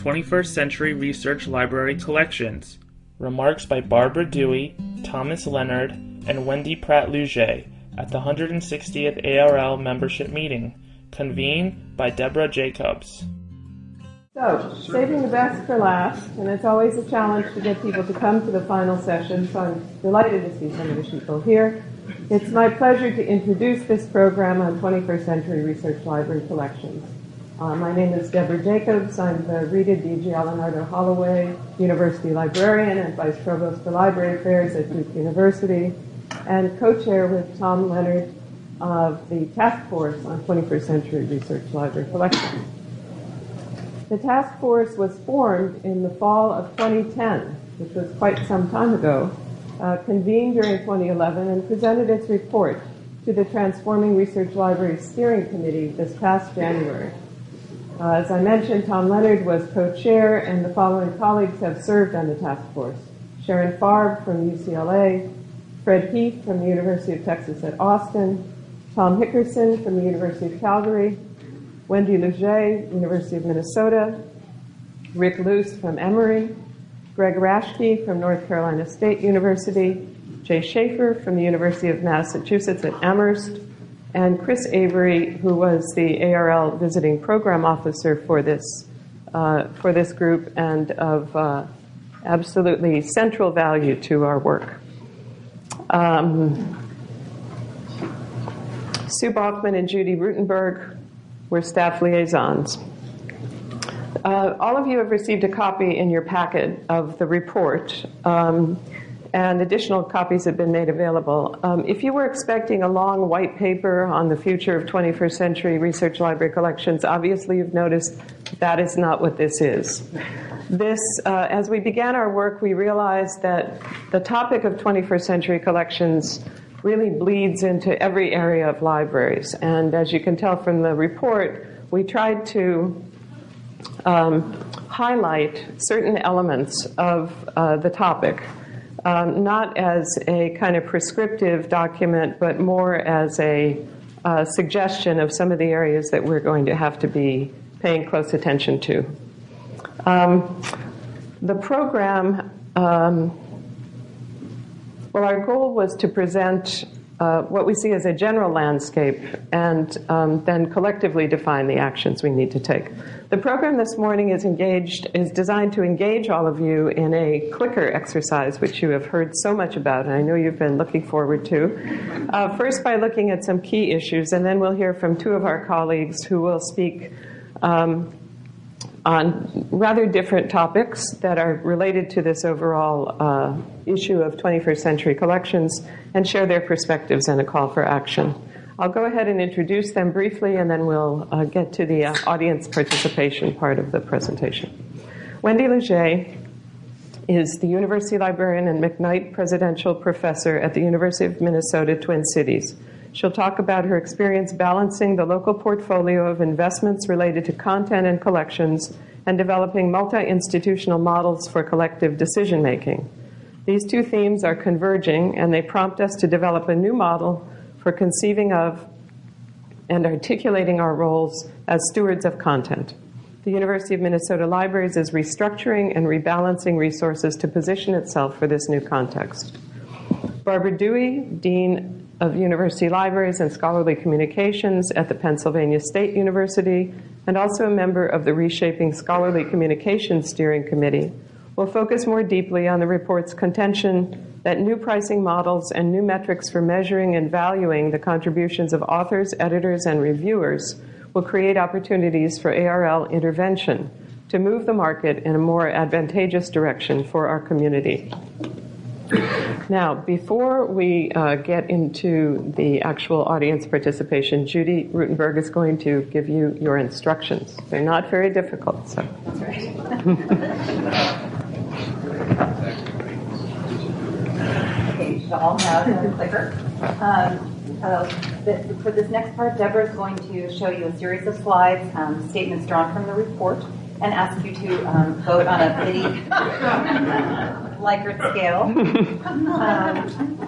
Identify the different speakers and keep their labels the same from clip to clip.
Speaker 1: 21st Century Research Library Collections. Remarks by Barbara Dewey, Thomas Leonard, and Wendy Pradt Lougee at the 160th ARL membership meeting, convened by Deborah Jakubs.
Speaker 2: So, saving the best for last, and it's always a challenge to get people to come to the final session, so I'm delighted to see some of the people here. It's my pleasure to introduce this program on 21st Century Research Library Collections. Uh, my name is Deborah Jakubs. I'm the Rita DiGiallonardo Holloway University Librarian and Vice Provost for Library Affairs at Duke University, and co-chair with Tom Leonard of the Task Force on 21st Century Research Library Collections. The task force was formed in the fall of 2010, which was quite some time ago, uh, convened during 2011, and presented its report to the Transforming Research Library Steering Committee this past January. Uh, as I mentioned, Tom Leonard was co-chair, and the following colleagues have served on the task force. Sharon Farb from UCLA, Fred Heath from the University of Texas at Austin, Tom Hickerson from the University of Calgary, Wendy Lougee, University of Minnesota, Rick Luce from Emory, Greg Raschke from North Carolina State University, Jay Schafer from the University of Massachusetts at Amherst, and Chris Avery, who was the ARL visiting program officer for this uh, for this group and of uh, absolutely central value to our work. Um, Sue Baughman and Judy Ruttenberg were staff liaisons. Uh, all of you have received a copy in your packet of the report, um, and additional copies have been made available. Um, if you were expecting a long white paper on the future of 21st century research library collections, obviously you've noticed that is not what this is. This, uh, as we began our work, we realized that the topic of 21st century collections really bleeds into every area of libraries. And as you can tell from the report, we tried to um, highlight certain elements of uh, the topic, um, not as a kind of prescriptive document, but more as a uh, suggestion of some of the areas that we're going to have to be paying close attention to. Um, the program um, well, our goal was to present uh, what we see as a general landscape and um, then collectively define the actions we need to take. The program this morning is engaged, is designed to engage all of you in a clicker exercise, which you have heard so much about, and I know you've been looking forward to. Uh, first, by looking at some key issues, and then we'll hear from two of our colleagues who will speak um, on rather different topics that are related to this overall uh, issue of 21st century collections and share their perspectives and a call for action. I'll go ahead and introduce them briefly and then we'll uh, get to the uh, audience participation part of the presentation. Wendy Lougee is the University Librarian and McKnight Presidential Professor at the University of Minnesota Twin Cities. She'll talk about her experience balancing the local portfolio of investments related to content and collections and developing multi institutional models for collective decision making. These two themes are converging and they prompt us to develop a new model for conceiving of and articulating our roles as stewards of content. The University of Minnesota Libraries is restructuring and rebalancing resources to position itself for this new context. Barbara Dewey, Dean of University Libraries and Scholarly Communications at the Pennsylvania State University, and also a member of the Reshaping Scholarly Communications Steering Committee, will focus more deeply on the report's contention that new pricing models and new metrics for measuring and valuing the contributions of authors, editors, and reviewers will create opportunities for ARL intervention to move the market in a more advantageous direction for our community. Now, before we uh, get into the actual audience participation, Judy Ruttenberg is going to give you your instructions. They're not very difficult, so. That's right.
Speaker 3: okay, you should all have a clicker. Um, uh, the, for this next part, Deborah is going to show you a series of slides, um, statements drawn from the report, and ask you to um, vote on a pity Likert scale.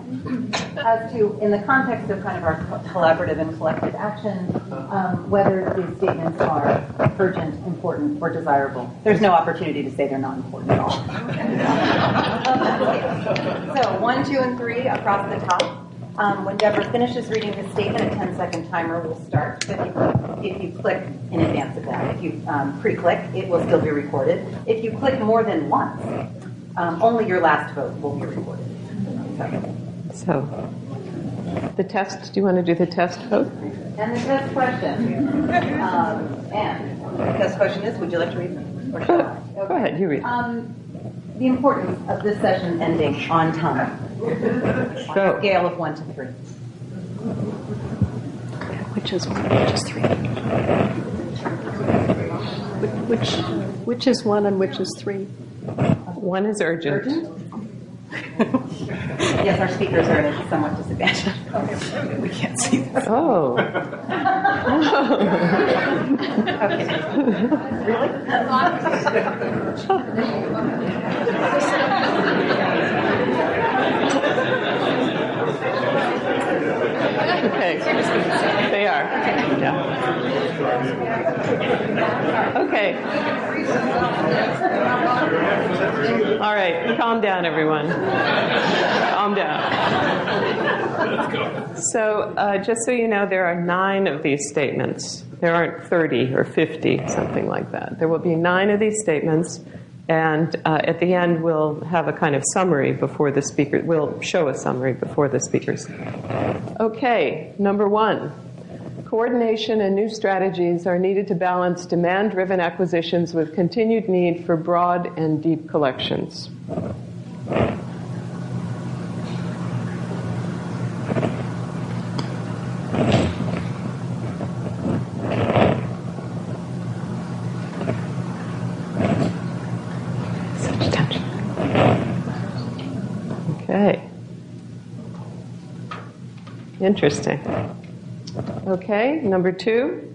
Speaker 3: as to, in the context of kind of our co- collaborative and collective action, um, whether these statements are urgent, important, or desirable. There's no opportunity to say they're not important at all. so one, two, and three across the top. Um, when Deborah finishes reading the statement, a 10-second timer will start. If you, if you click in advance of that, if you um, pre-click, it will still be recorded. If you click more than once, um, only your last vote will be recorded. So,
Speaker 2: the test, do you want to do the test vote?
Speaker 3: And the test question. Um, and the test question is, would you like to read them? Or
Speaker 2: Go
Speaker 3: shall I?
Speaker 2: go ahead, you read.
Speaker 3: Um, the importance of this session ending on time. On a scale of one to three.
Speaker 4: Which is one, which is three? Which, which is one and which is three?
Speaker 2: One is urgent.
Speaker 3: Urgent? Yes, our speakers are at a somewhat disadvantage. We can't see this.
Speaker 2: Oh,
Speaker 3: Okay. Really?
Speaker 2: Okay. They are. Yeah. Okay. All right, calm down, everyone. Calm down. So, uh, just so you know, there are nine of these statements. There aren't 30 or 50, something like that. There will be nine of these statements, and uh, at the end, we'll have a kind of summary before the speaker. We'll show a summary before the speakers. Okay, number one. Coordination and new strategies are needed to balance demand driven acquisitions with continued need for broad and deep collections. Interesting. Okay, number two,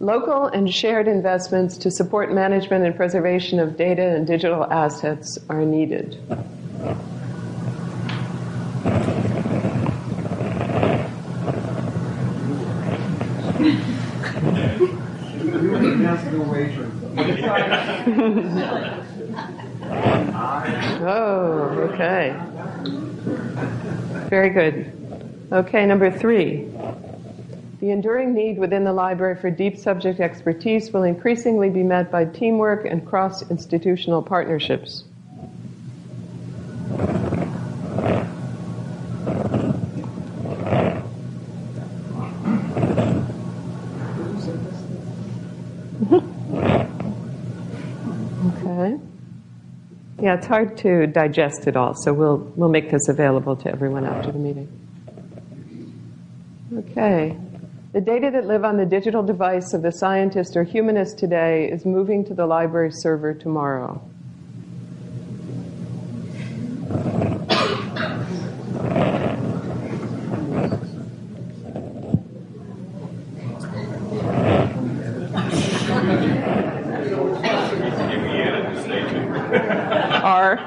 Speaker 2: local and shared investments to support management and preservation of data and digital assets are needed. Oh, okay. Very good. Okay, number three. The enduring need within the library for deep subject expertise will increasingly be met by teamwork and cross institutional partnerships. Okay. Yeah, it's hard to digest it all, so we'll, we'll make this available to everyone after the meeting. Okay. The data that live on the digital device of the scientist or humanist today is moving to the library server tomorrow. R.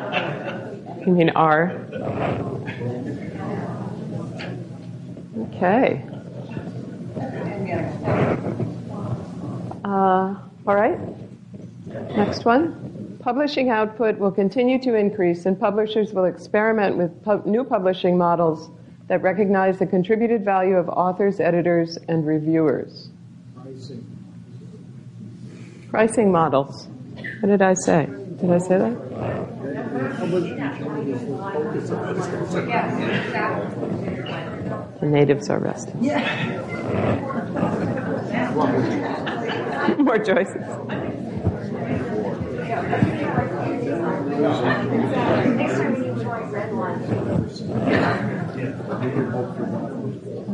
Speaker 2: You mean R? Okay. Uh, all right. Next one. Publishing output will continue to increase, and publishers will experiment with pub- new publishing models that recognize the contributed value of authors, editors, and reviewers. Pricing models. What did I say? Did I say that? The natives are resting. More choices.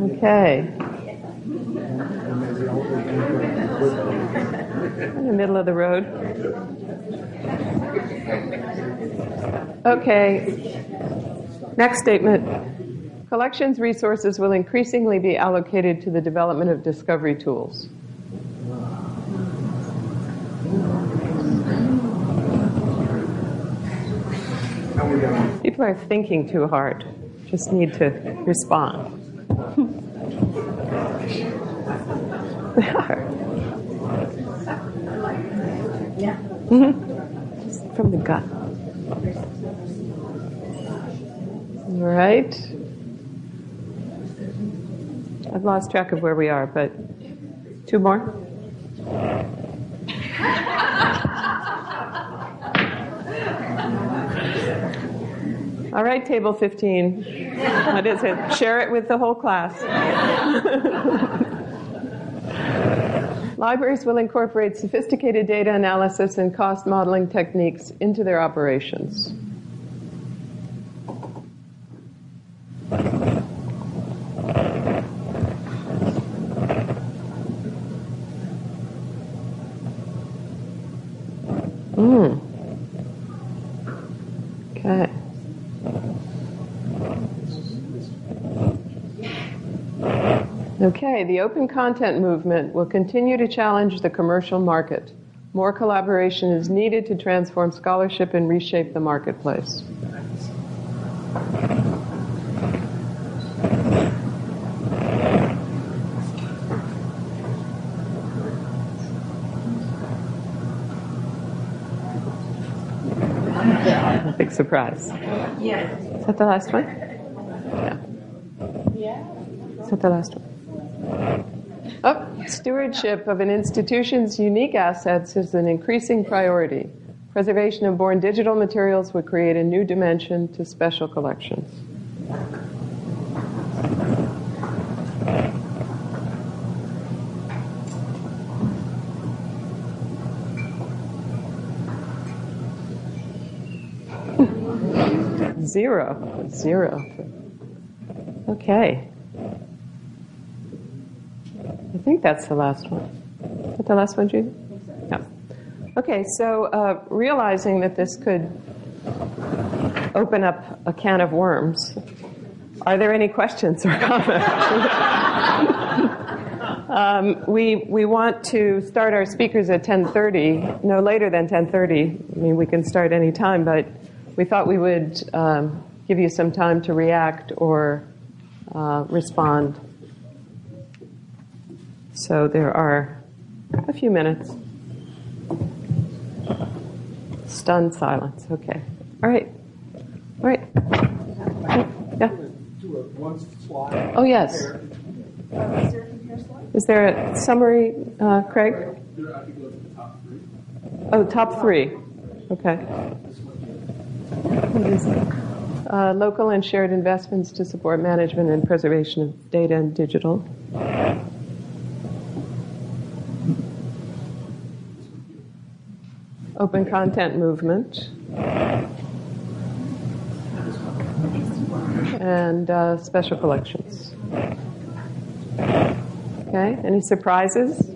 Speaker 2: Okay. In the middle of the road. Okay. Next statement. Collections resources will increasingly be allocated to the development of discovery tools. People are thinking too hard. just need to respond. They are. Mhm. Just From the gut. All right. I've lost track of where we are, but two more? All right, table 15. What is it? Share it with the whole class. Libraries will incorporate sophisticated data analysis and cost modeling techniques into their operations. Mm. Okay. Okay, the open content movement will continue to challenge the commercial market. More collaboration is needed to transform scholarship and reshape the marketplace. Surprise.
Speaker 3: Yes.
Speaker 2: Is that the last one? Yeah. Is that the last one? Oh, stewardship of an institution's unique assets is an increasing priority. Preservation of born digital materials would create a new dimension to special collections. Zero. Zero. Okay. I think that's the last one. Is that the last one, Judy? No. Okay, so uh, realizing that this could open up a can of worms, are there any questions or comments? um, we, we want to start our speakers at 10.30, no later than 10.30. I mean, we can start any time, but we thought we would um, give you some time to react or uh, respond. So there are a few minutes. Stunned silence. Okay. All right. All right. Yeah. Oh, yes. Is there a summary, uh, Craig? Oh, top three. Okay. Is? Uh, local and shared investments to support management and preservation of data and digital. Open content movement. And uh, special collections. Okay, any surprises?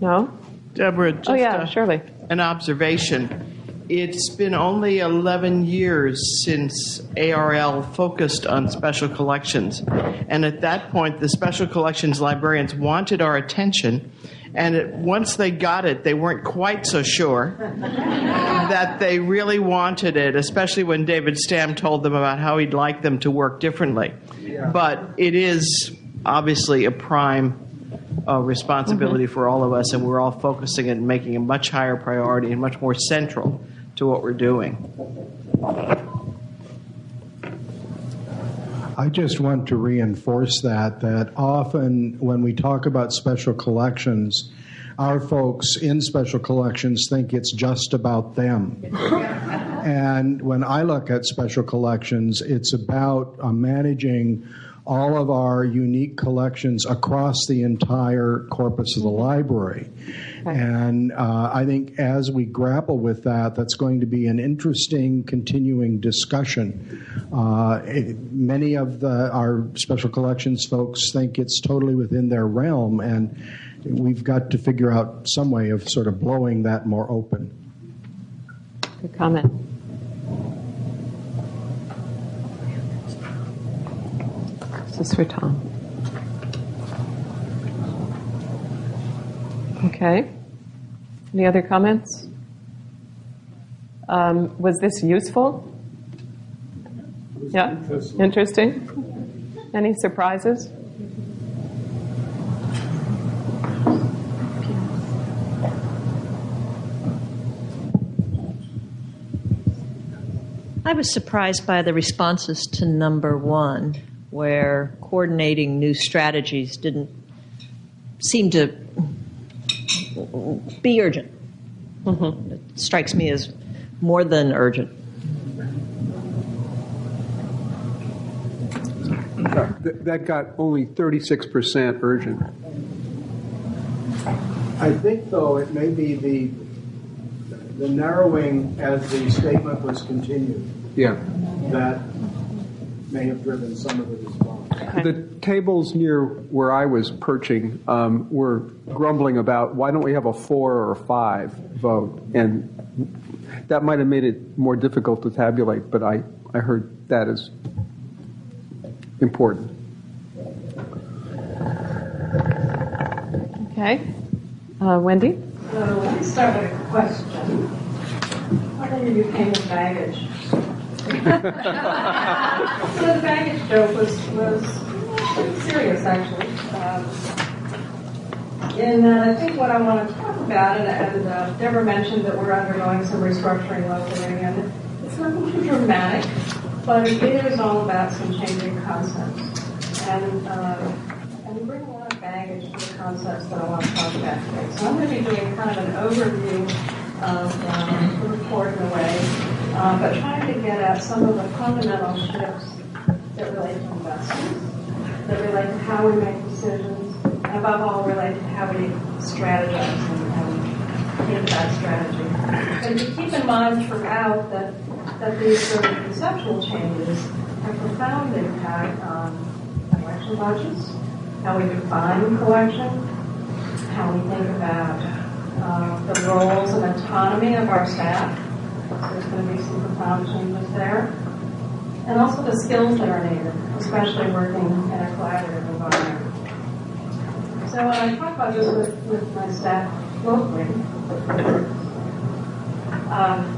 Speaker 2: No?
Speaker 5: Deborah, just
Speaker 2: Oh, yeah, Shirley.
Speaker 5: an observation. It's been only 11 years since ARL focused on special collections. And at that point, the special collections librarians wanted our attention. And it, once they got it, they weren't quite so sure that they really wanted it, especially when David Stam told them about how he'd like them to work differently. But it is obviously a prime uh, responsibility for all of us, and we're all focusing and making a much higher priority and much more central to what we're doing.
Speaker 6: I just want to reinforce that, that often when we talk about special collections, our folks in special collections think it's just about them. and when I look at special collections, it's about uh, managing all of our unique collections across the entire corpus of the library. And uh, I think as we grapple with that, that's going to be an interesting continuing discussion. Uh, it- many of the, our special collections folks think it's totally within their realm, and we've got to figure out some way of sort of blowing that more open.
Speaker 2: Good comment. This is for Tom. Okay. Any other comments? Um, was this useful? Yeah, interesting. Any surprises?
Speaker 7: I was surprised by the responses to number one, where coordinating new strategies didn't seem to be urgent. Mm-hmm. It strikes me as more than urgent.
Speaker 8: That got only 36% urgent.
Speaker 6: I think, though, it may be the, the narrowing as the statement was continued
Speaker 8: Yeah.
Speaker 6: that may have driven some of the response.
Speaker 8: The tables near where I was perching um, were grumbling about why don't we have a four or a five vote? And that might have made it more difficult to tabulate, but I, I heard that as important.
Speaker 2: Okay. Uh, Wendy?
Speaker 4: So let me start with a question. How many of you came with baggage? So the baggage joke was, was serious, actually. Um, and uh, I think what I want to talk about, and, and uh, Deborah mentioned that we're undergoing some restructuring locally, and it's nothing too dramatic, but it is all about some changing concepts. And, uh, and we bring a lot of baggage to the concepts that I want to talk about today. So I'm going to be doing kind of an overview of um, the report in a way, uh, but trying to get at some of the fundamental shifts that relate to investments, that relate to how we make decisions, and above all relate to how we strategize and, and think about strategy. And to keep in mind throughout that, that these sort of conceptual changes have profound impact on collection budgets, how we define collection, how we think about uh, the roles and autonomy of our staff. There's going to be some profound changes there. And also the skills that are needed, especially working in a collaborative environment. So when I talk about this with, with my staff locally, um,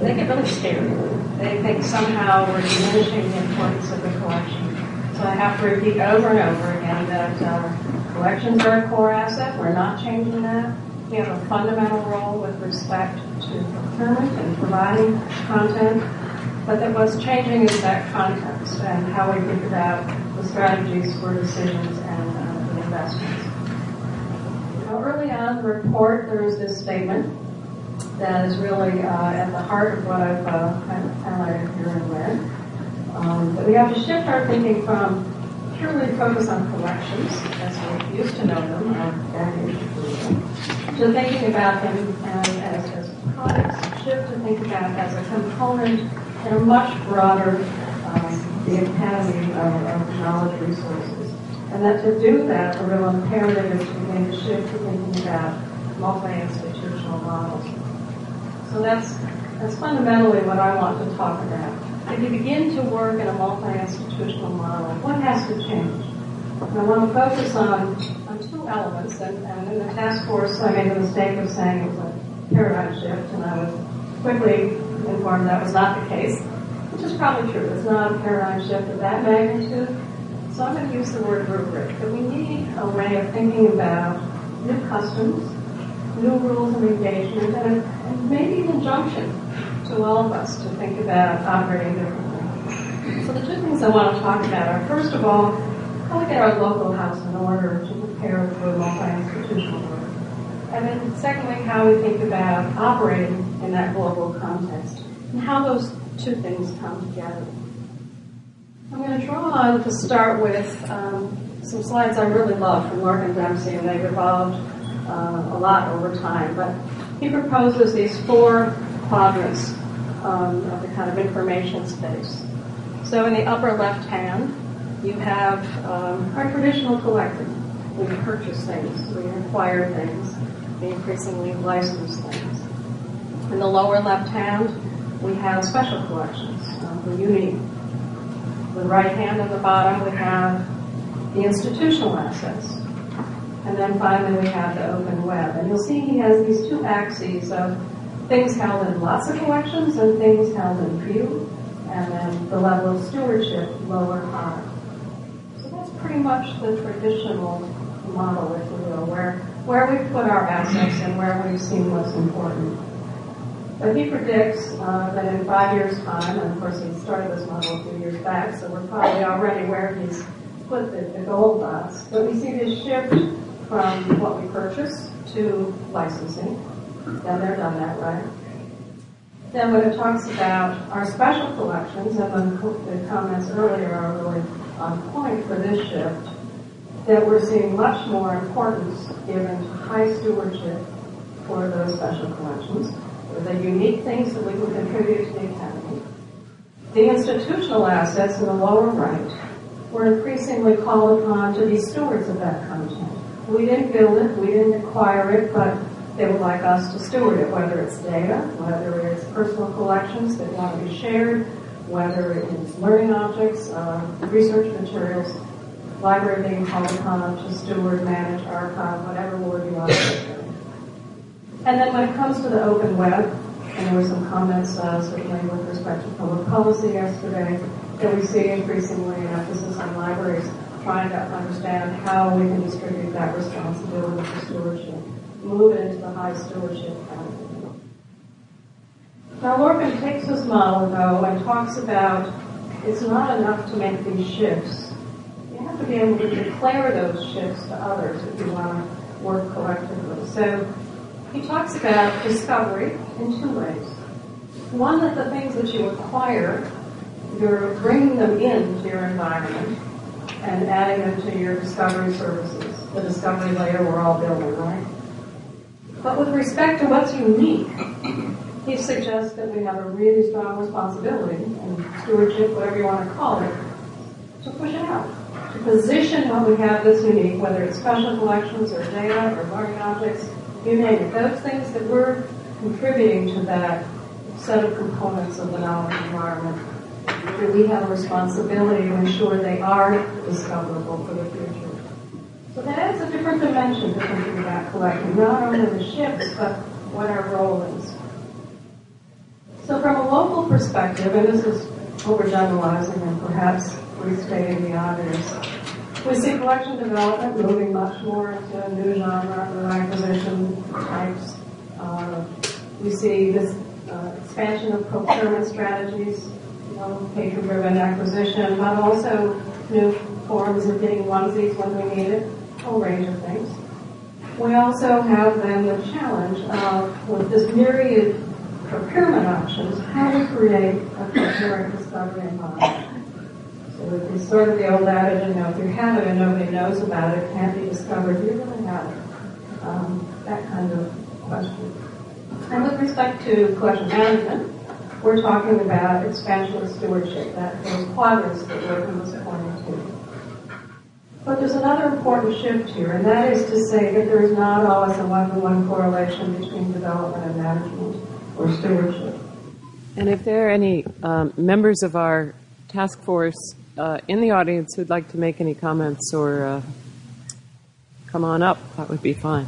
Speaker 4: they get really scared. They think somehow we're diminishing the importance of the collection. So I have to repeat over and over again that uh, collections are a core asset. We're not changing that. We have a fundamental role with respect to procurement and providing content. But that what's changing is that context and how we think about the strategies for decisions and uh, the investments. Now, early on in the report, there is this statement that is really uh, at the heart of what I've uh, kind of highlighted here in red. Um, that we have to shift our thinking from purely focus on collections, as we used to know them, um, baggage, to thinking about them as, as, as products, shift to think about as a component in a much broader, um, the academy of, of knowledge resources. And that to do that, the real imperative is to begin to shift to thinking about multi-institutional models. So that's, that's fundamentally what I want to talk about. If you begin to work in a multi-institutional model, what has to change? And I want to focus on, on two elements, and, and in the task force I made the mistake of saying it was a paradigm shift, and I was quickly informed that was not the case, which is probably true. It's not a paradigm shift of that magnitude. So I'm going to use the word rubric, that we need a way of thinking about new customs, new rules of engagement, and, and maybe an injunction to all of us to think about operating differently. So the two things I want to talk about are, first of all, how we get our local house in order to prepare for multi-institutional work. And then secondly, how we think about operating in that global context and how those two things come together. I'm going to draw on to start with um, some slides I really love from Lorcan Dempsey, and they've evolved uh, a lot over time. But he proposes these four quadrants um, of the kind of information space. So in the upper left hand, you have um, our traditional collecting. We purchase things, we acquire things, we increasingly license things. In the lower left hand, we have special collections, um, the unique. The right hand at the bottom, we have the institutional assets. And then finally, we have the open web. And you'll see he has these two axes of things held in lots of collections and things held in few, and then the level of stewardship, lower, high. Pretty much the traditional model, if you will, where, where we put our assets and where we've seen what's important. But he predicts uh, that in five years' time, and of course he started this model a few years back, so we're probably already where he's put the, the gold dots. But we see this shift from what we purchase to licensing. Then they're done that right. Then when it talks about our special collections, and the comments earlier are really on point for this shift, that we're seeing much more importance given to high stewardship for those special collections, the unique things that we can contribute to the academy. The institutional assets in the lower right, we're increasingly called upon to be stewards of that content. We didn't build it, we didn't acquire it, but they would like us to steward it, whether it's data, whether it's personal collections that want to be shared, whether it's learning objects, uh, research materials, library being called upon to steward, manage, archive, whatever word you put And then when it comes to the open web, and there were some comments uh, certainly with respect to public policy yesterday, that we see increasingly an emphasis on libraries trying to understand how we can distribute that responsibility for stewardship, move it into the high stewardship category. Now, Lorcan takes this model, though, and talks about it's not enough to make these shifts. You have to be able to declare those shifts to others if you want to work collectively. So he talks about discovery in two ways. One, that the things that you acquire, you're bringing them into your environment and adding them to your discovery services, the discovery layer we're all building, right? But with respect to what's unique, he suggests that we have a really strong responsibility and stewardship, whatever you want to call it, to push it out, to position what we have that's unique, whether it's special collections or data or learning objects, you name it. Those things that we're contributing to that set of components of the knowledge environment that we have a responsibility to ensure they are discoverable for the future. So that adds a different dimension to thinking about collecting, not only the ships, but what our role is. So from a local perspective, and this is overgeneralizing and perhaps restating the obvious, we see collection development moving much more into a new genre, acquisition types. Uh, we see this uh, expansion of procurement strategies patron-driven acquisition, but also new forms of getting onesies when we need it, a whole range of things. We also have then the challenge of, with this myriad procurement options, how to create a coherent discovery environment. So it's sort of the old adage, you know, if you have it and nobody knows about it, it can't be discovered, you really have it. Um, that kind of question. And with respect to collection management, we're talking about expansion of stewardship, that those quadrants that Lorcan was pointing to. But there's another important shift here, and that is to say that there is not always a one-to-one correlation between development and management or stewardship.
Speaker 2: And if there are any um, members of our task force uh, in the audience who'd like to make any comments or uh, come on up, that would be fine.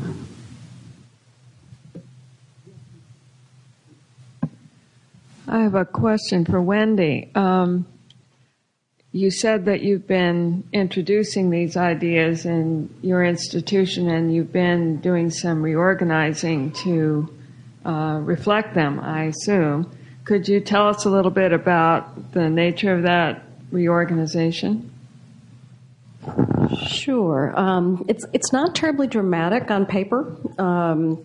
Speaker 2: I have a question for Wendy. Um, you said that you've been introducing these ideas in your institution and you've been doing some reorganizing to uh, reflect them, I assume. Could you tell us a little bit about the nature of that reorganization?
Speaker 9: Sure. Um, it's it's not terribly dramatic on paper. Um,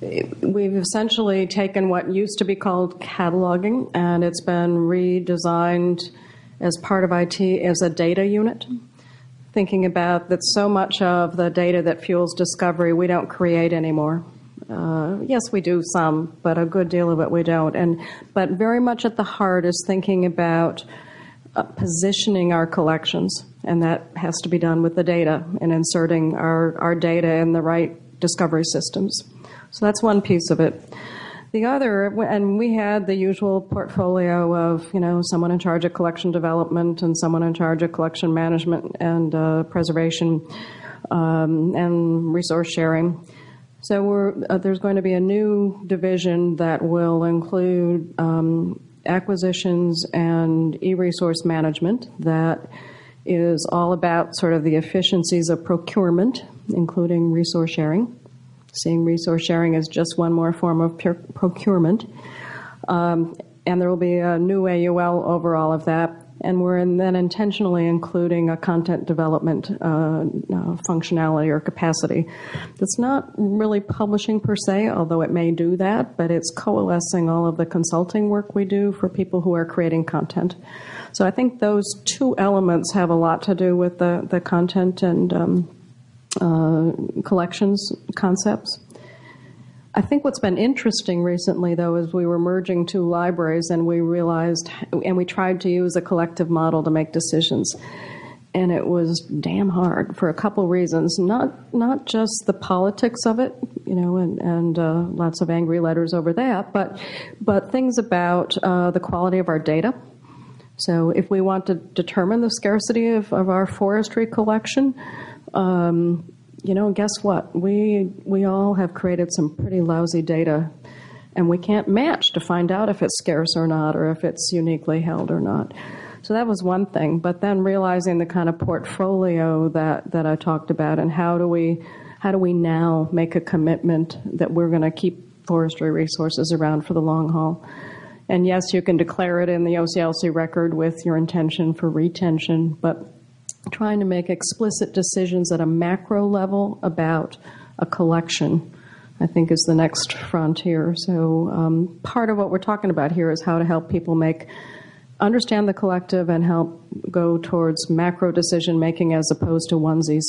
Speaker 9: we've essentially taken what used to be called cataloging and it's been redesigned as part of IT as a data unit. Thinking about that so much of the data that fuels discovery we don't create anymore. Uh, yes, we do some, but a good deal of it we don't. And but very much at the heart is thinking about uh, positioning our collections, and that has to be done with the data and inserting our, our data in the right discovery systems. So that's one piece of it. The other, and we had the usual portfolio of, you know, someone in charge of collection development and someone in charge of collection management and uh, preservation um, and resource sharing. So uh, there's going to be a new division that will include um, acquisitions and e-resource management that is all about sort of the efficiencies of procurement, including resource sharing. Seeing resource sharing as just one more form of procurement. Um, and there will be a new AUL over all of that. And we're then intentionally including a content development uh, uh, functionality or capacity that's not really publishing per se, although it may do that, but it's coalescing all of the consulting work we do for people who are creating content. So I think those two elements have a lot to do with the, the content and um, uh, collections concepts. I think what's been interesting recently, though, is we were merging two libraries and we realized, and we tried to use a collective model to make decisions. And it was damn hard for a couple reasons. Not not just the politics of it, you know, and, and uh, lots of angry letters over that, but but things about uh, the quality of our data. So if we want to determine the scarcity of, of our forestry collection, um, you know, guess what? We we all have created some pretty lousy data, and we can't match to find out if it's scarce or not, or if it's uniquely held or not. So that was one thing. But then realizing the kind of portfolio that that I talked about, and how do we how do we now make a commitment that we're going to keep forestry resources around for the long haul? And yes, you can declare it in the OCLC record with your intention for retention, but trying to make explicit decisions at a macro level about a collection, I think, is the next frontier. So, um, part of what we're talking about here is how to help people make understand the collective and help go towards macro decision making as opposed to onesies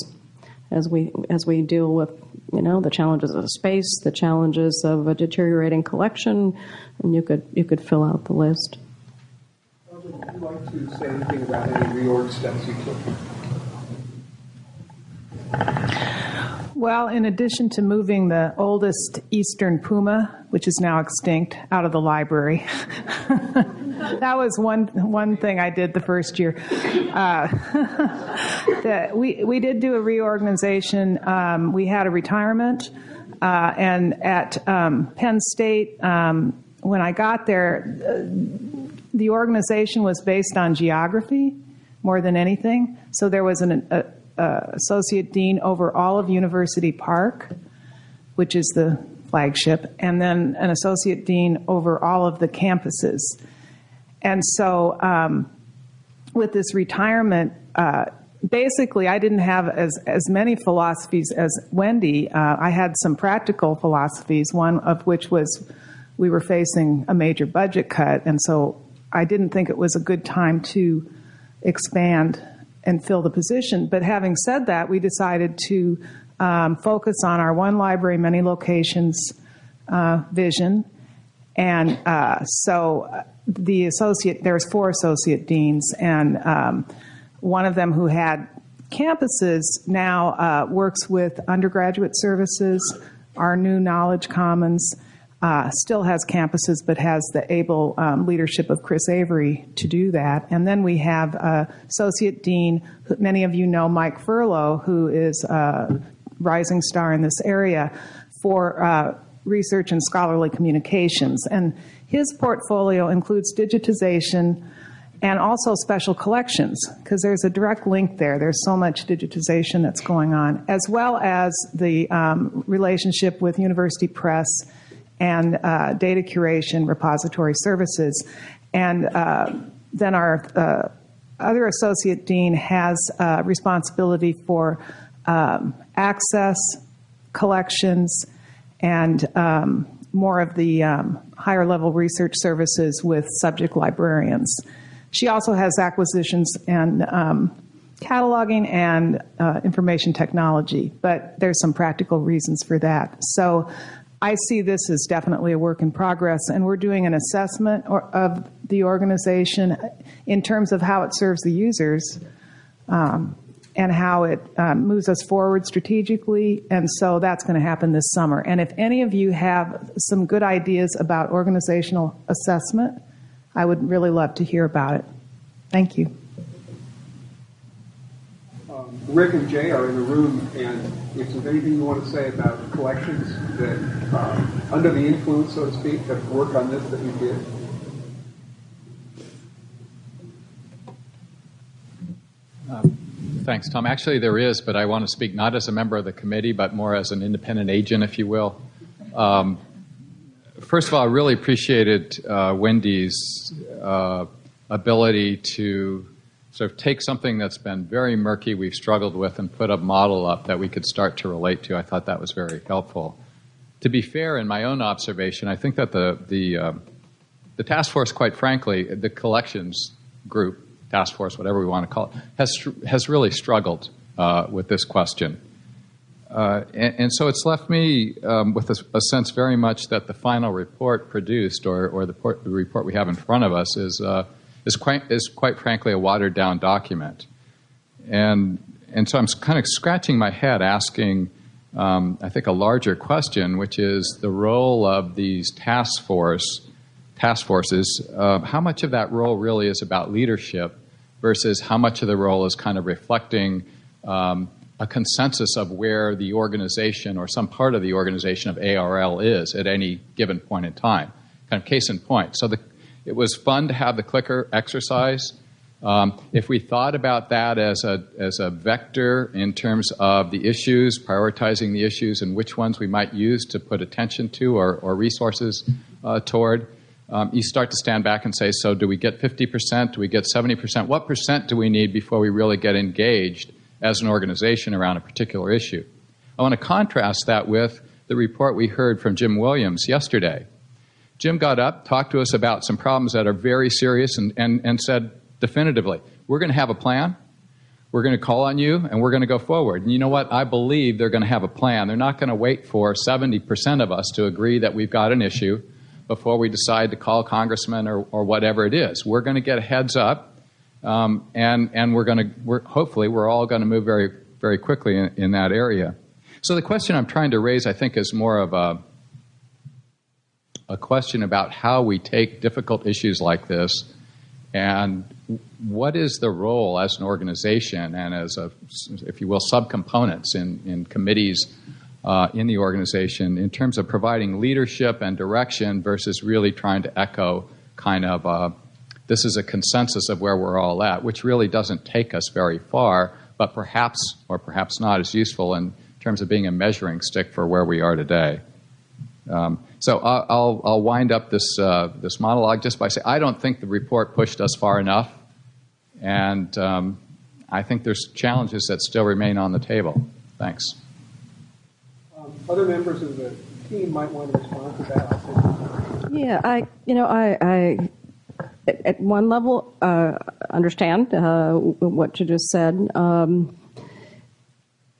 Speaker 9: as we as we deal with you know the challenges of space, the challenges of a deteriorating collection, and you could you could fill out the list.
Speaker 8: You like to say anything about any reorg steps you took?
Speaker 10: Well, in addition to moving the oldest eastern puma, which is now extinct, out of the library, that was one one thing I did the first year. Uh, we we did do a reorganization. Um, we had a retirement, uh, and at um, Penn State, um, when I got there, uh, the organization was based on geography more than anything. So there was an a, uh, associate dean over all of University Park, which is the flagship, and then an associate dean over all of the campuses. And so, um, with this retirement, uh, basically, I didn't have as, as many philosophies as Wendy. Uh, I had some practical philosophies, one of which was we were facing a major budget cut, and so I didn't think it was a good time to expand and fill the position. But having said that, we decided to um, focus on our one library, many locations uh, vision. And uh, so uh, the associate, there's four associate deans, and um, one of them who had campuses now uh, works with undergraduate services, our new Knowledge Commons, uh, still has campuses, but has the able um, leadership of Chris Avery to do that. And then we have uh, Associate Dean, many of you know Mike Furlough, who is a rising star in this area for uh, research and scholarly communications. And his portfolio includes digitization and also special collections, because there's a direct link there. There's so much digitization that's going on, as well as the um, relationship with University Press and uh, data curation repository services. And uh, then our uh, other associate dean has uh, responsibility for um, access, collections, and um, more of the um, higher level research services with subject librarians. She also has acquisitions and um, cataloging and uh, information technology, but there's some practical reasons for that. So I see this as definitely a work in progress, and we're doing an assessment of the organization in terms of how it serves the users um, and how it um, moves us forward strategically. And so that's going to happen this summer. And if any of you have some good ideas about organizational assessment, I would really love to hear about it. Thank you.
Speaker 8: Rick and Jay are in the room, and if there's anything you want to say about collections that, uh, under the influence, so to speak, of work on this that you did.
Speaker 11: Uh, thanks, Tom. Actually, there is, but I want to speak not as a member of the committee, but more as an independent agent, if you will. Um, first of all, I really appreciated uh, Wendy's uh, ability to sort of take something that's been very murky, we've struggled with, and put a model up that we could start to relate to. I thought that was very helpful. To be fair, in my own observation, I think that the the uh, the task force, quite frankly, the collections group, task force, whatever we want to call it, has has really struggled uh, with this question. Uh, and, and, so it's left me um, with a, a, sense very much that the final report produced, or, or the, port, the report we have in front of us, is uh, is quite is quite frankly a watered down document. And and so I'm kind of scratching my head, asking, um, I think, a larger question, which is the role of these task force task forces. Uh, how much of that role really is about leadership, versus how much of the role is kind of reflecting um, a consensus of where the organization or some part of the organization of ARL is at any given point in time. Kind of case in point. So the it was fun to have the clicker exercise. Um, if we thought about that as a, as a vector in terms of the issues, prioritizing the issues and which ones we might use to put attention to or, or resources uh, toward, um, you start to stand back and say, so do we get 50%? Do we get 70%? What percent do we need before we really get engaged as an organization around a particular issue? I want to contrast that with the report we heard from Jim Williams yesterday. Jim got up, talked to us about some problems that are very serious, and, and, and said definitively, We're going to have a plan. We're going to call on you, and we're going to go forward. And you know what? I believe they're going to have a plan. They're not going to wait for 70% of us to agree that we've got an issue before we decide to call congressman or, or whatever it is. We're going to get a heads up, um, and, and we're going to, we're, hopefully, we're all going to move very, very quickly in, in that area. So the question I'm trying to raise, I think, is more of a a question about how we take difficult issues like this and what is the role as an organization and as a, if you will, subcomponents in, in committees uh, in the organization in terms of providing leadership and direction versus really trying to echo kind of uh, this is a consensus of where we're all at, which really doesn't take us very far, but perhaps or perhaps not is useful in terms of being a measuring stick for where we are today. Um, so I'll, I'll wind up this, uh, this monologue just by saying I don't think the report pushed us far enough, and um, I think there's challenges that still remain on the table. Thanks.
Speaker 8: Um, other members of the team might want to respond to that.
Speaker 9: Yeah, I, you know, I, I at one level uh, understand uh, what you just said. Um,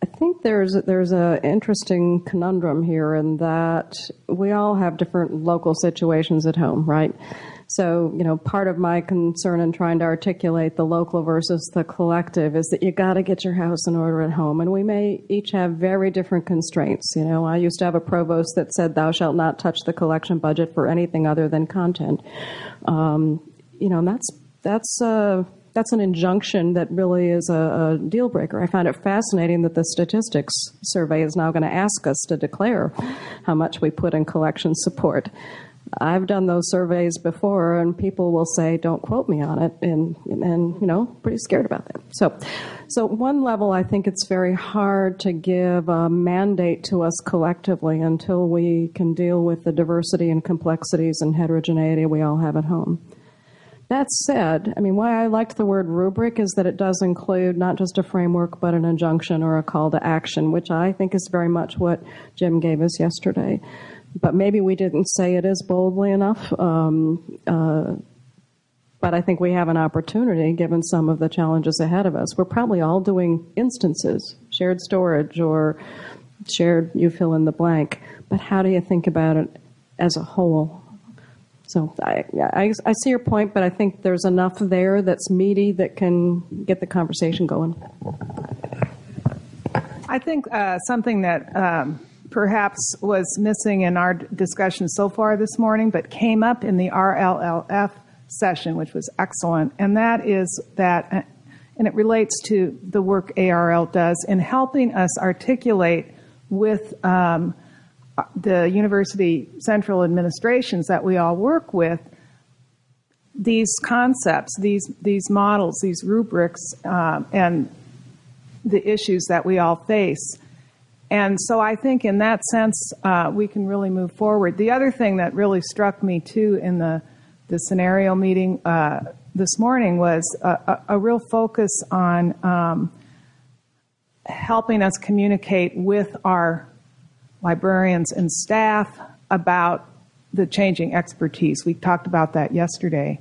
Speaker 9: I think there's there's an interesting conundrum here in that we all have different local situations at home, right? So, you know, part of my concern in trying to articulate the local versus the collective is that you got to get your house in order at home. And we may each have very different constraints. You know, I used to have a provost that said, Thou shalt not touch the collection budget for anything other than content. Um, you know, and that's, that's, uh, that's an injunction that really is a, a, deal breaker. I find it fascinating that the statistics survey is now going to ask us to declare how much we put in collection support. I've done those surveys before, and people will say, "Don't quote me on it," and and you know, pretty scared about that. So, so one level, I think it's very hard to give a mandate to us collectively until we can deal with the diversity and complexities and heterogeneity we all have at home. That said, I mean, why I liked the word rubric is that it does include not just a framework, but an injunction or a call to action, which I think is very much what Jim gave us yesterday. But maybe we didn't say it as boldly enough. Um, uh, but I think we have an opportunity given some of the challenges ahead of us. We're probably all doing instances, shared storage or shared, you fill in the blank. But how do you think about it as a whole? So I, I, I, see your point, but I think there's enough there that's meaty that can get the conversation going.
Speaker 10: I think uh, something that um, perhaps was missing in our discussion so far this morning, but came up in the RLLF session, which was excellent, and that is that, uh, and it relates to the work ARL does in helping us articulate with um, the university central administrations that we all work with, these concepts, these these models, these rubrics, um, and the issues that we all face. And so I think in that sense, uh, we can really move forward. The other thing that really struck me too in the, the scenario meeting uh, this morning was a, a, a real focus on um, helping us communicate with our librarians and staff about the changing expertise. We talked about that yesterday.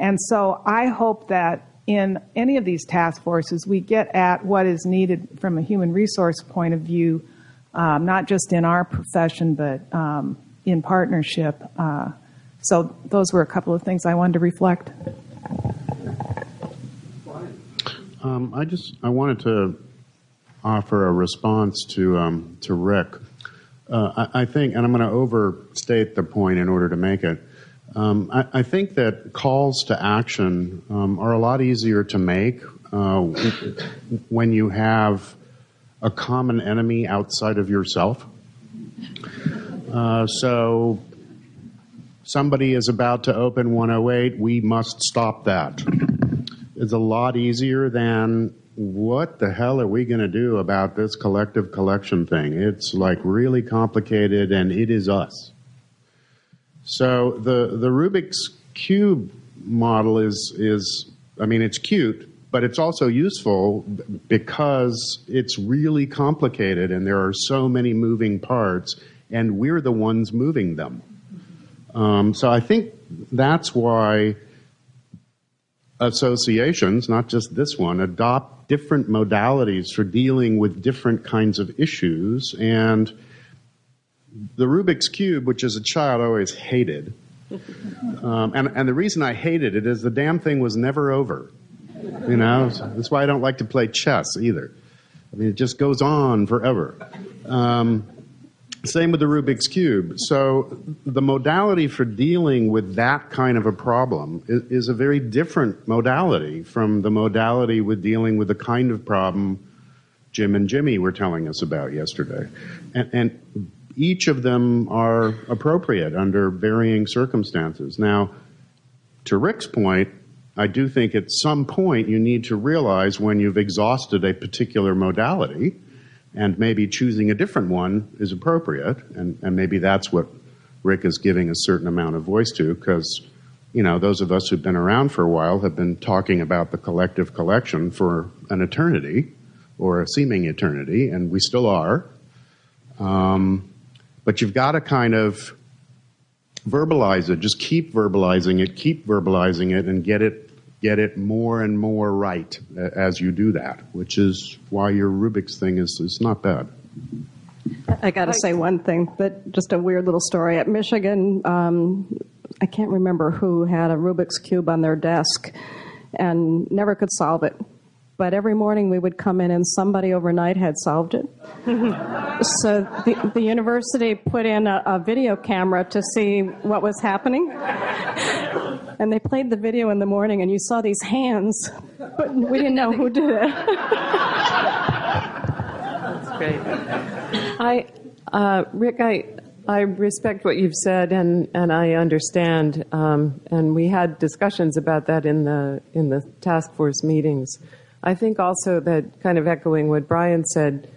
Speaker 10: And so I hope that in any of these task forces, we get at what is needed from a human resource point of view, um, not just in our profession, but um, in partnership. Uh, so those were a couple of things I wanted to reflect.
Speaker 12: Um, I just I wanted to offer a response to um, to Rick. Uh, I, I, think, and I'm going to overstate the point in order to make it. Um, I, I, think that calls to action um, are a lot easier to make uh, when you have a common enemy outside of yourself. Uh, so somebody is about to open 108, we must stop that. It's a lot easier than what the hell are we going to do about this collective collection thing? It's like really complicated and it is us. So the, the Rubik's Cube model is, is, I mean, it's cute, but it's also useful because it's really complicated and there are so many moving parts and we're the ones moving them. Um, so I think that's why associations, not just this one, adopt different modalities for dealing with different kinds of issues and the Rubik's Cube, which as a child I always hated, um, and, and the reason I hated it is the damn thing was never over. You know, that's why I don't like to play chess either. I mean, it just goes on forever. Um, same with the Rubik's Cube. So the modality for dealing with that kind of a problem is, is, a very different modality from the modality with dealing with the kind of problem Jim and Jimmy were telling us about yesterday. And, and each of them are appropriate under varying circumstances. Now, to Rick's point, I do think at some point you need to realize when you've exhausted a particular modality and maybe choosing a different one is appropriate. And, and maybe that's what Rick is giving a certain amount of voice to because, you know, those of us who've been around for a while have been talking about the collective collection for an eternity or a seeming eternity, and we still are. Um, but you've got to kind of verbalize it. Just keep verbalizing it, keep verbalizing it, and get it get it more and more right as you do that, which is why your Rubik's thing is, is not bad.
Speaker 9: I got to say one thing, but just a weird little story. At Michigan, um, I can't remember who had a Rubik's Cube on their desk and never could solve it but every morning we would come in and somebody overnight had solved it. so the, the university put in a, a, video camera to see what was happening. and they played the video in the morning and you saw these hands, but we didn't know who did it.
Speaker 2: That's great. I, uh, Rick, I, I respect what you've said, and, and I understand. Um, and we had discussions about that in the in the task force meetings. I think also that, kind of echoing what Brian said,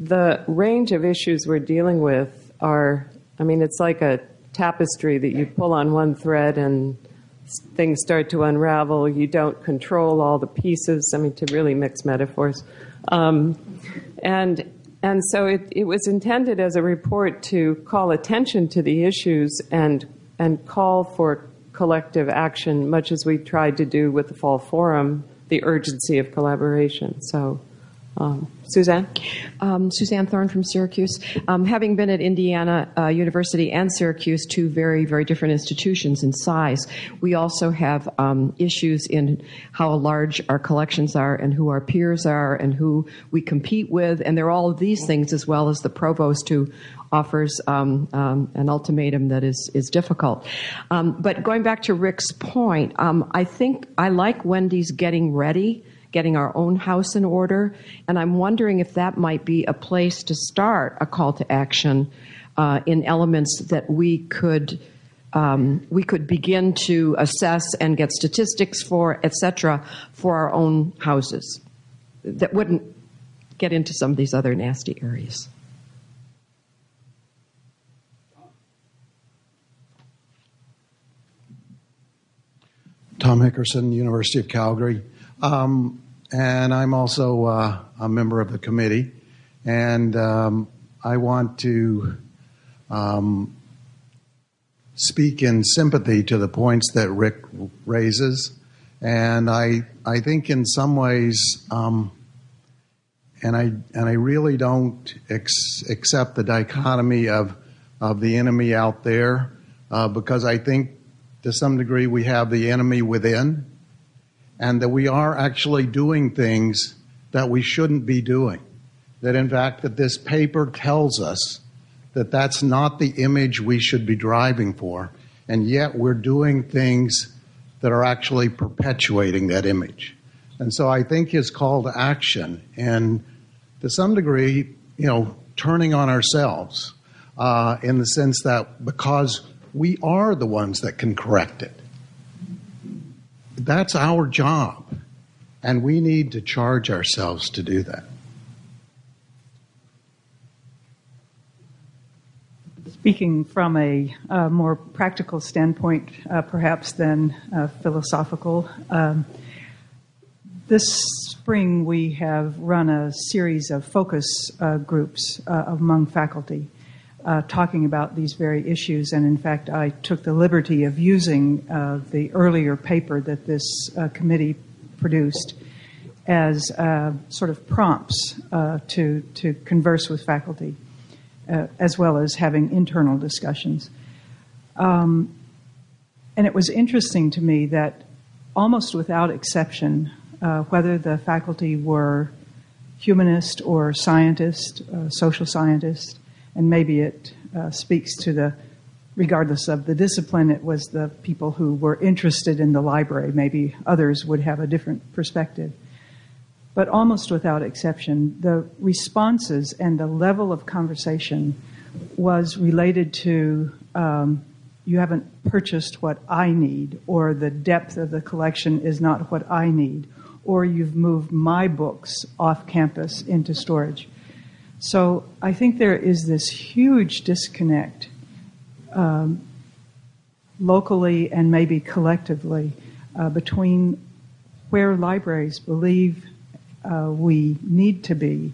Speaker 2: the range of issues we're dealing with are, I mean, it's like a tapestry that you pull on one thread and things start to unravel. You don't control all the pieces. I mean, to really mix metaphors. Um, and and so it, it was intended as a report to call attention to the issues and and call for collective action, much as we tried to do with the Fall Forum the urgency of collaboration. So, um, Suzanne?
Speaker 13: Um, Suzanne Thorin from Syracuse. Um, having been at Indiana uh, University and Syracuse, two very, very different institutions in size, we also have um, issues in how large our collections are and who our peers are and who we compete with. And there are all of these things as well as the provost who offers um, um, an ultimatum that is, is difficult. Um, but going back to Rick's point, um, I think I like Wendy's getting ready, getting our own house in order, and I'm wondering if that might be a place to start a call to action uh, in elements that we could. Um, we could begin to assess and get statistics for, et cetera, for our own houses that wouldn't get into some of these other nasty areas.
Speaker 14: Tom Hickerson, University of Calgary. Um, and I'm also uh, a member of the committee. And um, I want to um, speak in sympathy to the points that Rick raises. And I, I think in some ways, um, and I, and I really don't ex- accept the dichotomy of, of the enemy out there uh, because I think to some degree we have the enemy within and that we are actually doing things that we shouldn't be doing. That in fact that this paper tells us that that's not the image we should be driving for, and yet we're doing things that are actually perpetuating that image. And so I think his call to action, and to some degree, you know, turning on ourselves uh, in the sense that because we are the ones that can correct it. That's our job, and we need to charge ourselves to do that.
Speaker 15: Speaking from a uh, more practical standpoint, uh, perhaps than uh, philosophical, um, this spring we have run a series of focus uh, groups uh, among faculty talking about these very issues. And in fact, I took the liberty of using uh, the earlier paper that this uh, committee produced as uh, sort of prompts uh, to, to converse with faculty, uh, as well as having internal discussions. Um, and it was interesting to me that almost without exception, whether the faculty were humanist or scientist, social scientist, and maybe it uh, speaks to the regardless of the discipline, it was the people who were interested in the library. Maybe others would have a different perspective. But almost without exception, the responses and the level of conversation was related to um, you haven't purchased what I need, or the depth of the collection is not what I need, or you've moved my books off campus into storage. So I think there is this huge disconnect um, locally and maybe collectively uh, between where libraries believe uh, we need to be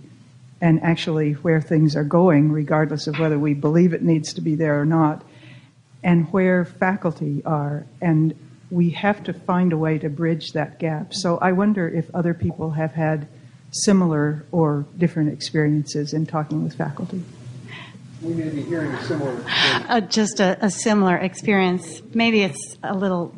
Speaker 15: and actually where things are going, regardless of whether we believe it needs to be there or not, and where faculty are. And we have to find a way to bridge that gap. So I wonder if other people have had similar or different experiences in talking with faculty?
Speaker 8: We may be hearing a similar
Speaker 16: uh, just a, a, similar experience. Maybe it's a little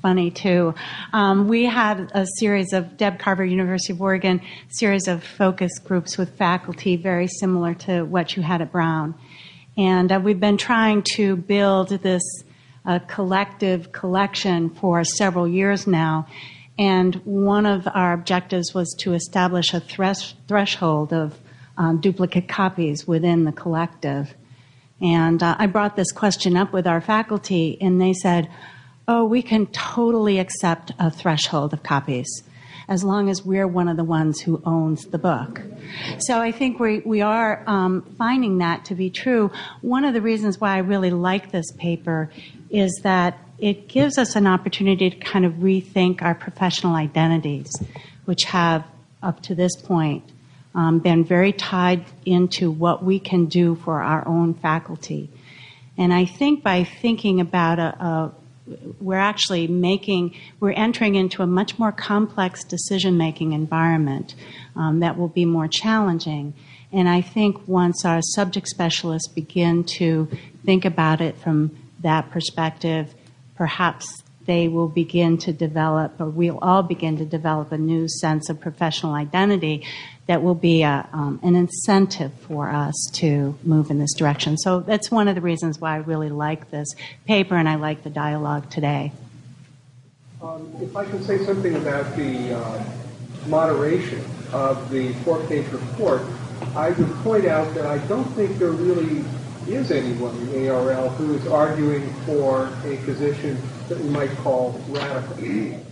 Speaker 16: funny too. Um, we had a series of Deb Carver, University of Oregon, series of focus groups with faculty, very similar to what you had at Brown, and uh, we've been trying to build this uh, collective collection for several years now. And one of our objectives was to establish a thresh- threshold of um, duplicate copies within the collective. And uh, I brought this question up with our faculty, and they said, Oh, we can totally accept a threshold of copies as long as we're one of the ones who owns the book. So I think we, we are um, finding that to be true. One of the reasons why I really like this paper is that it gives us an opportunity to kind of rethink our professional identities, which have, up to this point, um, been very tied into what we can do for our own faculty. And I think by thinking about a, a we're actually making, we're entering into a much more complex decision making environment um, that will be more challenging. And I think once our subject specialists begin to think about it from that perspective, perhaps they will begin to develop, or we'll all begin to develop a new sense of professional identity that will be a, um, an incentive for us to move in this direction. So that's one of the reasons why I really like this paper and I like the dialogue today.
Speaker 8: Um, if I can say something about the uh, moderation of the four-page report, I would point out that I don't think there really is anyone in ARL who is arguing for a position that we might call radical.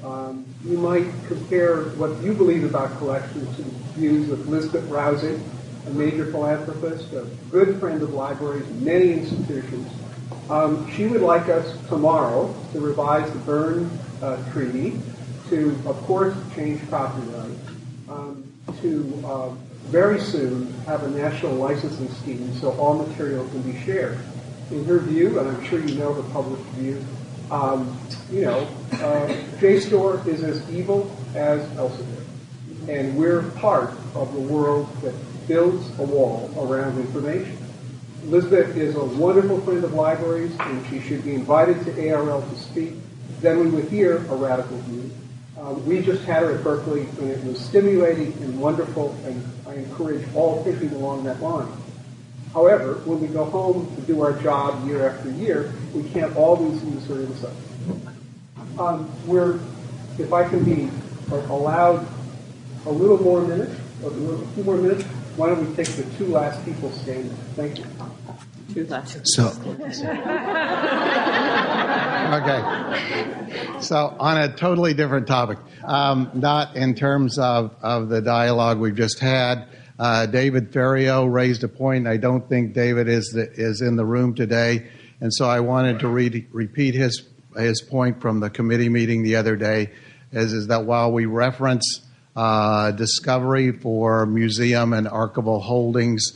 Speaker 8: Um, you might compare what you believe about collections to views of Lisbet Rausing, a major philanthropist, a good friend of libraries, many institutions. Um, she would like us tomorrow to revise the Berne uh, Treaty, to, of course, change copyright, um, to uh, very soon have a national licensing scheme so all material can be shared. In her view, and I'm sure you know the public view, um, you know, uh, JSTOR is as evil as Elsevier. And we're part of the world that builds a wall around information. Elizabeth is a wonderful friend of libraries, and she should be invited to ARL to speak. Then we would hear a radical view. Uh, we just had her at Berkeley, and it was stimulating and wonderful, and I encourage all thinking along that line. However, when we go home to do our job year after year, we can't always use her insight. Um, if I can be allowed a little more minutes, a, little, a few more minutes, why don't we take the two last people standing? Thank you.
Speaker 2: Two last.
Speaker 14: So, okay. So, on a totally different topic, um, not in terms of, of the dialogue we've just had. Uh, David Ferriero raised a point. I don't think David is the, is in the room today, and so I wanted to read, repeat his his point from the committee meeting the other day. Is is that while we reference discovery for museum and archival holdings,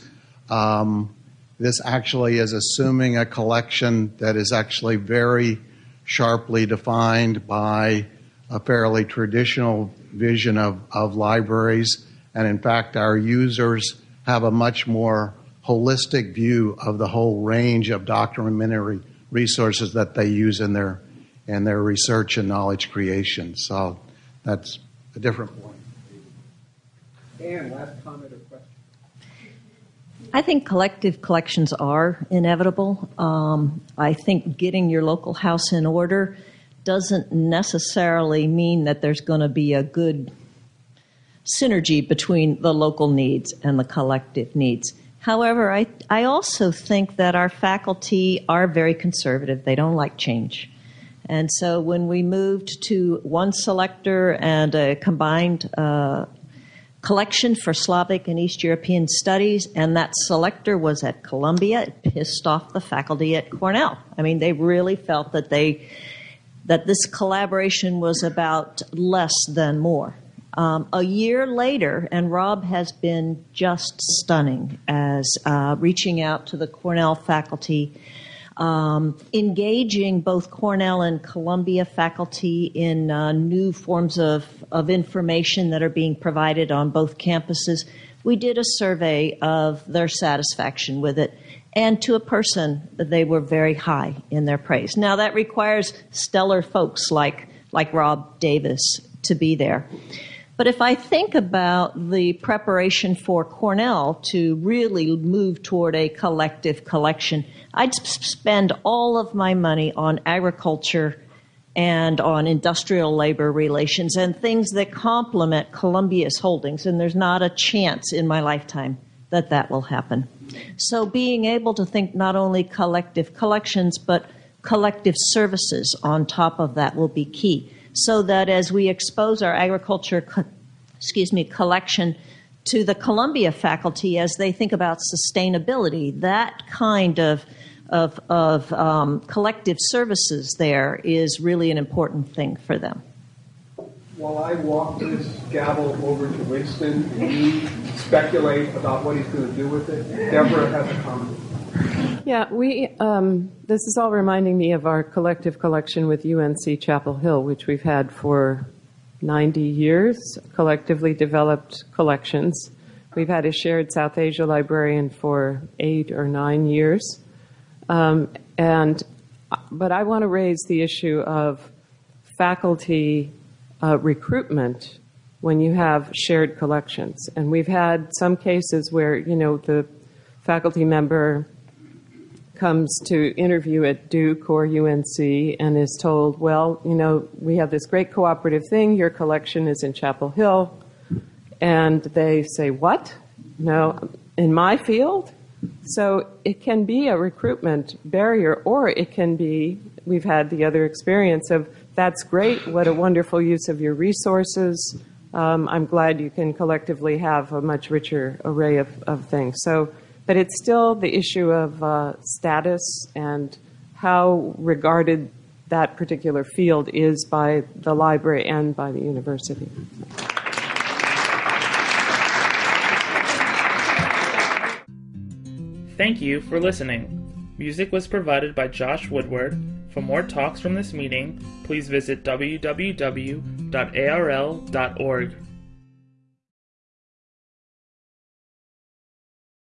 Speaker 14: um, this actually is assuming a collection that is actually very sharply defined by a fairly traditional vision of, of libraries. And in fact, our users have a much more holistic view of the whole range of documentary resources that they use in their in their research and knowledge creation. So that's a different point.
Speaker 8: And last comment or question?
Speaker 7: I think collective collections are inevitable. Um, I think getting your local house in order doesn't necessarily mean that there's going to be a good synergy between the local needs and the collective needs. However, I, I also think that our faculty are very conservative. They don't like change. And so when we moved to one selector and a combined uh, collection for Slavic and East European studies, and that selector was at Columbia. It pissed off the faculty at Cornell. I mean, they really felt that they that this collaboration was about less than more. Um, a year later, and Rob has been just stunning as uh, reaching out to the Cornell faculty um, engaging both Cornell and Columbia faculty in uh, new forms of, of information that are being provided on both campuses. We did a survey of their satisfaction with it, and to a person, they were very high in their praise. Now, that requires stellar folks like, like Rob Davis to be there. But if I think about the preparation for Cornell to really move toward a collective collection, I'd spend all of my money on agriculture and on industrial labor relations and things that complement Columbia's holdings. And there's not a chance in my lifetime that that will happen. So being able to think not only collective collections, but collective services on top of that will be key. So that as we expose our agriculture, co- excuse me, collection to the Columbia faculty as they think about sustainability, that kind of of, of um, collective services there is really an important thing for them.
Speaker 8: While I walk this gavel over to Winston and speculate about what he's going to do with it, Deborah has a comment.
Speaker 2: Yeah, we. Um, this is all reminding me of our collective collection with UNC Chapel Hill, which we've had for 90 years. Collectively developed collections. We've had a shared South Asia librarian for eight or nine years. Um, and, but I want to raise the issue of faculty uh, recruitment when you have shared collections. And we've had some cases where, you know, the faculty member comes to interview at Duke or UNC and is told, well, you know, we have this great cooperative thing, your collection is in Chapel Hill. And they say, what? No, in my field? So it can be a recruitment barrier, or it can be, we've had the other experience of, that's great, what a wonderful use of your resources. Um, I'm glad you can collectively have a much richer array of, of things. So, but it's still the issue of uh, status and how regarded that particular field is by the library and by the university.
Speaker 1: Thank you for listening. Music was provided by Josh Woodward. For more talks from this meeting, please visit www.arl.org.